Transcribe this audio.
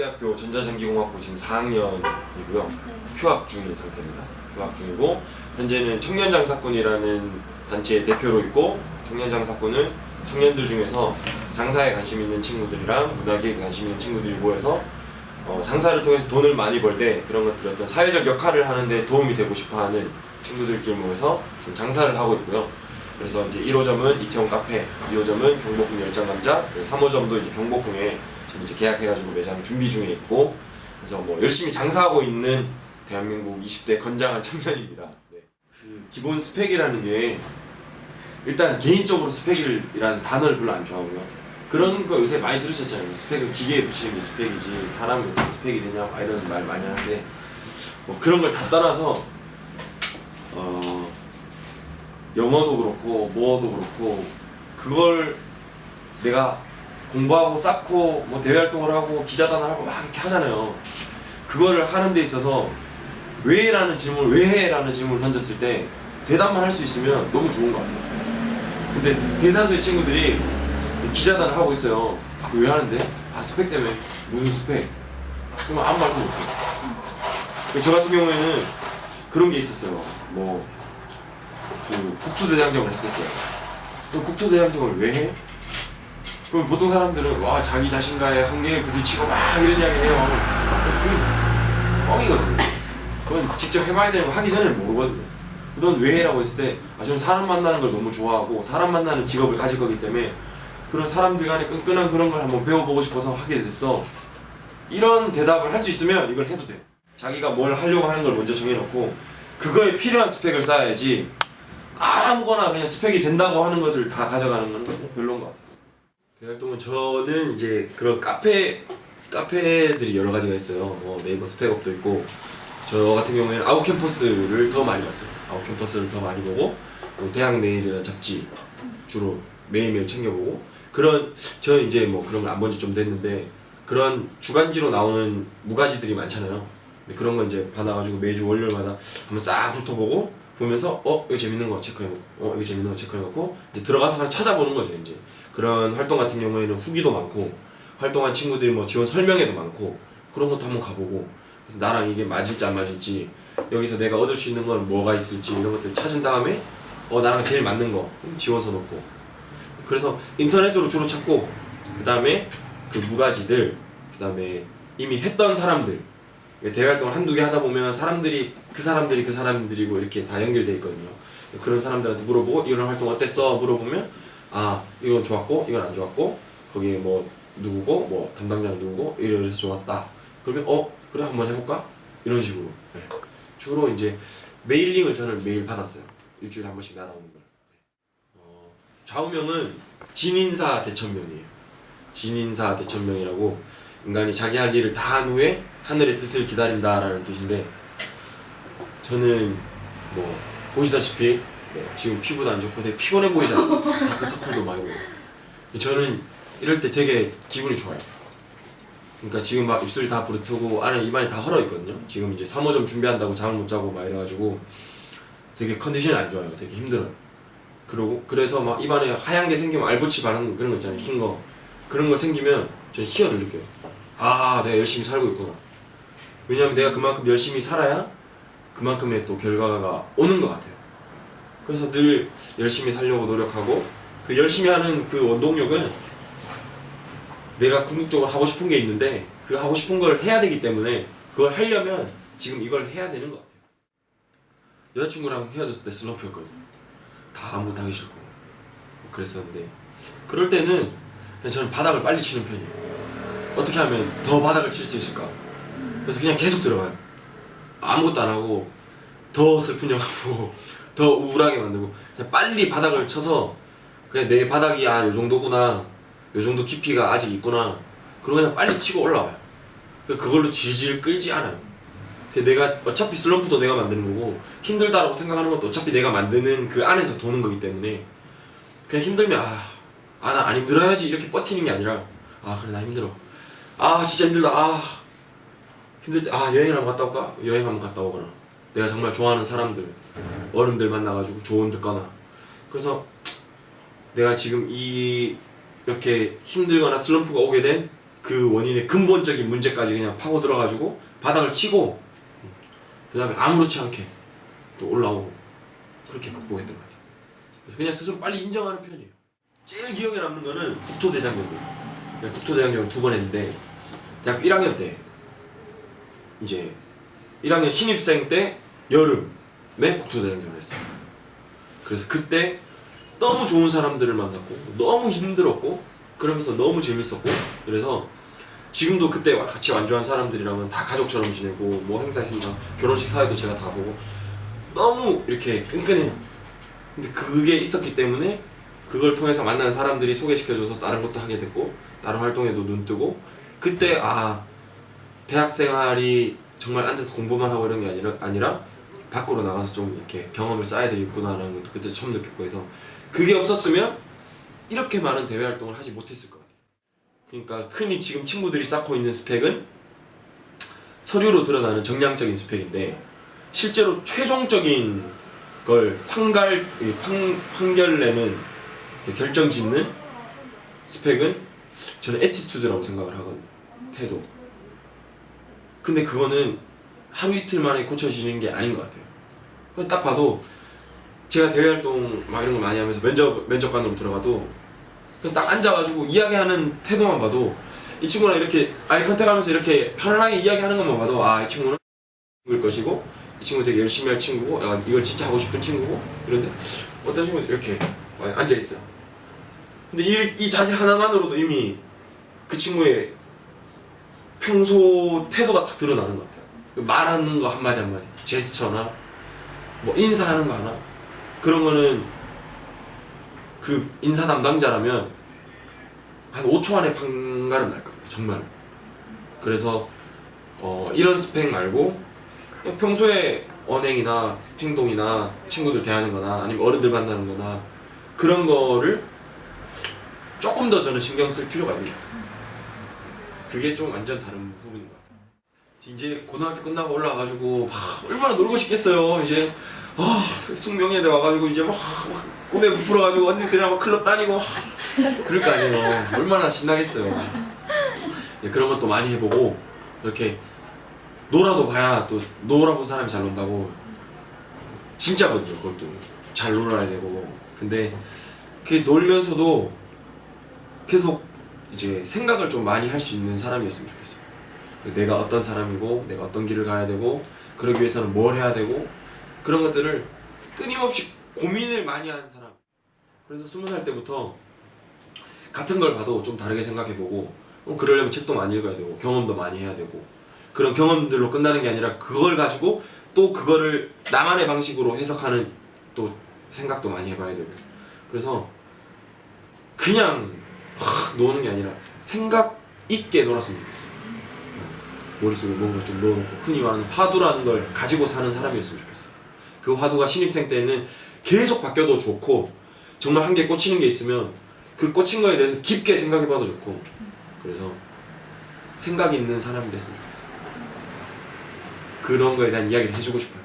서울대학교 전자전기공학부 지금 4학년이고요. 휴학 중인 상태입니다. 휴학 중이고 현재는 청년장사꾼이라는 단체의 대표로 있고 청년장사꾼은 청년들 중에서 장사에 관심 있는 친구들이랑 문학에 관심 있는 친구들이 모여서 어, 장사를 통해서 돈을 많이 벌 때 그런 것들 어떤 사회적 역할을 하는데 도움이 되고 싶어하는 친구들끼리 모여서 지금 장사를 하고 있고요. 그래서 이제 1호점은 이태원 카페, 2호점은 경복궁 열장감자, 3호점도 이제 경복궁에 지금 이제 계약해가지고 매장 준비 중에 있고 그래서 뭐 열심히 장사하고 있는 대한민국 20대 건장한 청년입니다. 네. 그 기본 스펙이라는 게 일단 개인적으로 스펙이라는 단어를 별로 안 좋아하고요. 그런 거 요새 많이 들으셨잖아요. 스펙은 기계에 붙이는 게 스펙이지 사람이 어떻게 스펙이 되냐 막 이런 말 많이 하는데 뭐 그런 걸다 떠나서 어 영어도 그렇고 뭐도 그렇고 그걸 내가 공부하고 쌓고 뭐 대외 활동을 하고 기자단을 하고 막 이렇게 하잖아요. 그거를 하는 데 있어서 왜라는 질문 왜 해라는 질문을 던졌을 때 대답만 할 수 있으면 너무 좋은 것 같아요. 근데 대다수의 친구들이 기자단을 하고 있어요. 왜 하는데? 아 스펙 때문에 무슨 스펙? 그럼 아무 말도 못해요. 저 같은 경우에는 그런 게 있었어요. 뭐 그 국토대장정을 했었어요. 그럼 국토대장정을 왜 해? 그럼 보통 사람들은 와 자기 자신과의 한계에 부딪히고 막 이런 이야기 해요. 그건 뻥이거든요. 그건 직접 해봐야 거 하기 전에는 모르거든요. 넌왜 해라고 했을 때 아, 저는 사람 만나는 걸 너무 좋아하고 사람 만나는 직업을 가질 거기 때문에 그런 사람들 간의 끈끈한 그런 걸 한번 배워보고 싶어서 하게 됐어. 이런 대답을 할 수 있으면 이걸 해도 돼. 자기가 뭘 하려고 하는 걸 먼저 정해놓고 그거에 필요한 스펙을 쌓아야지 아무거나 그냥 스펙이 된다고 하는 것을 다 가져가는 건 별로인 것 같아요. 대외활동은 저는 이제 그런 카페 카페들이 여러 가지가 있어요. 뭐 네이버 스펙업도 있고 저 같은 경우에는 아웃 캠퍼스를 더 많이 봤어요. 아웃 캠퍼스를 더 많이 보고 뭐 대학 내일이라는 잡지 주로 매일매일 챙겨보고 그런 저 이제 뭐 그런 걸 안 본 지 좀 됐는데 그런 주간지로 나오는 무가지들이 많잖아요. 그런 거 이제 받아가지고 매주 월요일마다 한번 싹 훑어보고 보면서 어 이거 재밌는 거 체크해놓고 어 이거 재밌는 거 체크해놓고 이제 들어가서 하나 찾아보는 거죠 이제. 그런 활동 같은 경우에는 후기도 많고 활동한 친구들이 뭐 지원 설명회도 많고 그런 것도 한번 가보고. 그래서 나랑 이게 맞을지 안 맞을지 여기서 내가 얻을 수 있는 건 뭐가 있을지 이런 것들 찾은 다음에 어 나랑 제일 맞는 거 지원서 넣고. 그래서 인터넷으로 주로 찾고 그 다음에 그 무가지들 그 다음에 이미 했던 사람들 대외 활동을 한두 개 하다 보면 사람들이 그 사람들이 그 사람들이고 이렇게 다 연결돼 있거든요. 그런 사람들한테 물어보고 이런 활동 어땠어? 물어보면 아 이건 좋았고 이건 안 좋았고 거기에 뭐 누구고 뭐 담당자는 누구고 이래서 좋았다. 그러면 어 그래 한번 해볼까? 이런 식으로 네. 주로 이제 mailing을 저는 매일 받았어요. 일주일에 한 번씩 날아오는 걸. 어, 좌우명은 진인사 대천명이에요. 진인사 대천명이라고 인간이 자기 할 일을 다 한 후에 하늘의 뜻을 기다린다라는 뜻인데 저는 뭐 보시다시피 네, 지금 피부도 안 좋고 되게 피곤해 보이잖아요? 다크서클도 많이 보고. 저는 이럴 때 되게 기분이 좋아요. 그러니까 지금 막 입술이 다 부르트고 안에 입안이 다 헐어 있거든요. 지금 이제 3호점 준비한다고 잠을 못 자고 막 이래가지고 되게 컨디션이 안 좋아요. 되게 힘들어요. 그러고 그래서 막 입안에 하얀 게 생기면 알보치 바르는 그런 거 있잖아요. 흰거. 그런 거 생기면 저는 희열을 느껴요 아 내가 열심히 살고 있구나 왜냐면 내가 그만큼 열심히 살아야 그만큼의 또 결과가 오는 것 같아요. 그래서 늘 열심히 살려고 노력하고 그 열심히 하는 그 원동력은 내가 궁극적으로 하고 싶은 게 있는데 그 하고 싶은 걸 해야 되기 때문에 그걸 하려면 지금 이걸 해야 되는 것 같아요. 여자친구랑 헤어졌을 때 슬럼프였거든요. 다 아무것도 하기 싫고 그랬었는데 그럴 때는 그냥 저는 바닥을 빨리 치는 편이에요. 어떻게 하면 더 바닥을 칠 수 있을까? 그래서 그냥 계속 들어가요. 아무것도 안 하고 더 슬픈 영화보고 더 우울하게 만들고 그냥 빨리 바닥을 쳐서 그냥 내 바닥이 아 요 정도구나 요 정도 깊이가 아직 있구나 그리고 그냥 빨리 치고 올라와요. 그걸로 질질 끌지 않아요. 내가 어차피 슬럼프도 내가 만드는 거고 힘들다라고 생각하는 것도 어차피 내가 만드는 그 안에서 도는 거기 때문에 그냥 힘들면 아나안 힘들어야지 이렇게 버티는 게 아니라 아 그래 나 힘들어 아 진짜 힘들다 아 힘들 때 아 여행 한번 갔다 올까? 여행 한번 갔다 오거나 내가 정말 좋아하는 사람들 어른들 만나가지고 조언 듣거나 그래서 내가 지금 이 이렇게 힘들거나 슬럼프가 오게 된 그 원인의 근본적인 문제까지 그냥 파고 들어가지고 바닥을 치고 그 다음에 아무렇지 않게 또 올라오고 그렇게 극복했던 것 같아요. 그래서 그냥 스스로 빨리 인정하는 편이에요. 제일 기억에 남는 거는 국토대장경이에요. 내가 국토대장경을 두번 했는데 대학교 1학년 때 이제 1학년 신입생 때 여름에 국토대장경을 했어요. 그래서 그때 너무 좋은 사람들을 만났고 너무 힘들었고 그러면서 너무 재밌었고 그래서 지금도 그때 같이 완주한 사람들이랑은 다 가족처럼 지내고 뭐 행사 있으면 결혼식 사회도 제가 다 보고 너무 이렇게 끈끈해요. 근데 그게 있었기 때문에 그걸 통해서 만나는 사람들이 소개시켜줘서 다른 것도 하게 됐고 다른 활동에도 눈 뜨고 그때 아 대학 생활이 정말 앉아서 공부만 하고 이런 게 아니라 아니라 밖으로 나가서 좀 이렇게 경험을 쌓아야 되겠구나라는 것도 그때 처음 느꼈고 해서 그게 없었으면 이렇게 많은 대외 활동을 하지 못했을 것 같아요. 그러니까 흔히 지금 친구들이 쌓고 있는 스펙은 서류로 드러나는 정량적인 스펙인데 실제로 최종적인 걸 판갈 판결내는 그 결정짓는 스펙은 저는 attitude라고 생각을 하거든요. 태도. 근데 그거는 하루 이틀 만에 고쳐지는 게 아닌 것 같아요. 딱 봐도 제가 대외 활동 막 이런 거 많이 하면서 면접 면접관으로 들어가도 그냥 딱 앉아가지고 이야기하는 태도만 봐도 이 친구랑 이렇게 아이 컨택하면서 이렇게 편안하게 이야기하는 것만 봐도 아 이 친구는 일 것이고 이 친구 되게 열심히 할 친구고 아, 이걸 진짜 하고 싶은 친구고 그런데 어떤 친구는 이렇게 앉아 있어요. 근데 이, 이 자세 하나만으로도 이미 그 친구의 평소 태도가 딱 드러나는 것 같아요. 말하는 거 한마디 한마디, 제스처나 뭐 인사하는 거 하나 그런 거는 그 인사 담당자라면 한 5초 안에 판가름 날 겁니다. 정말. 그래서 어, 이런 스펙 말고 평소에 언행이나 행동이나 친구들 대하는 거나 아니면 어른들 만나는 거나 그런 거를 조금 더 저는 신경 쓸 필요가 있는 것 같아요. 그게 좀 완전 다른 부분인 것 같아요. 이제 고등학교 끝나고 올라와가지고 막 얼마나 놀고 싶겠어요. 이제 아 숙명여대 와가지고 이제 막, 막 꿈에 부풀어가지고 언니들이랑 막 클럽 다니고 막 그럴 거 아니에요. 얼마나 신나겠어요. 예, 그런 것도 많이 해보고 이렇게 놀아도 봐야 또 놀아본 사람이 잘 논다고 진짜거든요. 그것도 잘 놀아야 되고 근데 그 놀면서도 계속 이제 생각을 좀 많이 할 수 있는 사람이었으면 좋겠어요. 내가 어떤 사람이고 내가 어떤 길을 가야 되고 그러기 위해서는 뭘 해야 되고 그런 것들을 끊임없이 고민을 많이 하는 사람. 그래서 스무 살 때부터 같은 걸 봐도 좀 다르게 생각해보고 어, 그러려면 책도 많이 읽어야 되고 경험도 많이 해야 되고 그런 경험들로 끝나는 게 아니라 그걸 가지고 또 그거를 나만의 방식으로 해석하는 또 생각도 많이 해봐야 되고 그래서 그냥 확 노는 게 아니라 생각 있게 놀았으면 좋겠어요. 머릿속에 뭔가 좀 넣어놓고 흔히 말하는 화두라는 걸 가지고 사는 사람이었으면 좋겠어요. 그 화두가 신입생 때는 계속 바뀌어도 좋고 정말 한 개 꽂히는 게 있으면 그 꽂힌 거에 대해서 깊게 생각해봐도 좋고 그래서 생각 있는 사람이 됐으면 좋겠어요. 그런 거에 대한 이야기를 해주고 싶어요.